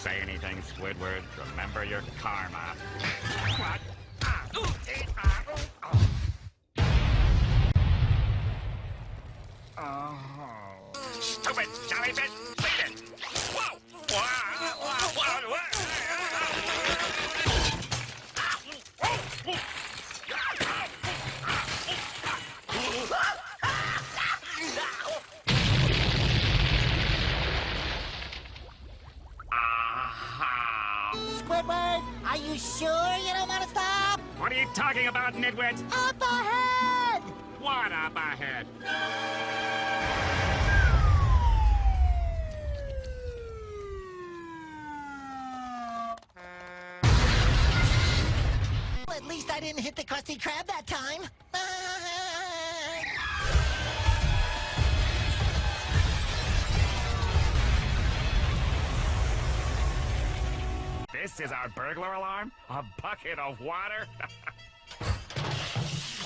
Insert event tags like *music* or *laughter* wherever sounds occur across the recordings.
say anything, Squidward, remember your karma. What? Oh. Stupid jellyfish! Leave it! Squidward, are you sure you don't want to stop? What are you talking about, nitwit? Up ahead! What up ahead? At least I didn't hit the Krusty Krab that time. This is our burglar alarm? A bucket of water? *laughs*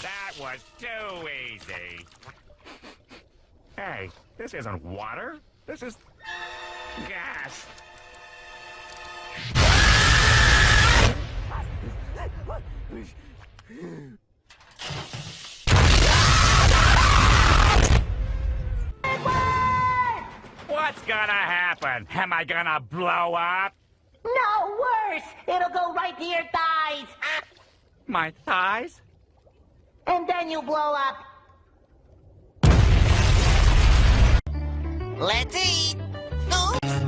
that was too easy. Hey, this isn't water. This is gas. What's gonna happen? Am I gonna blow up? No, go right to your thighs! My thighs? And then you blow up! Let's eat. Oh.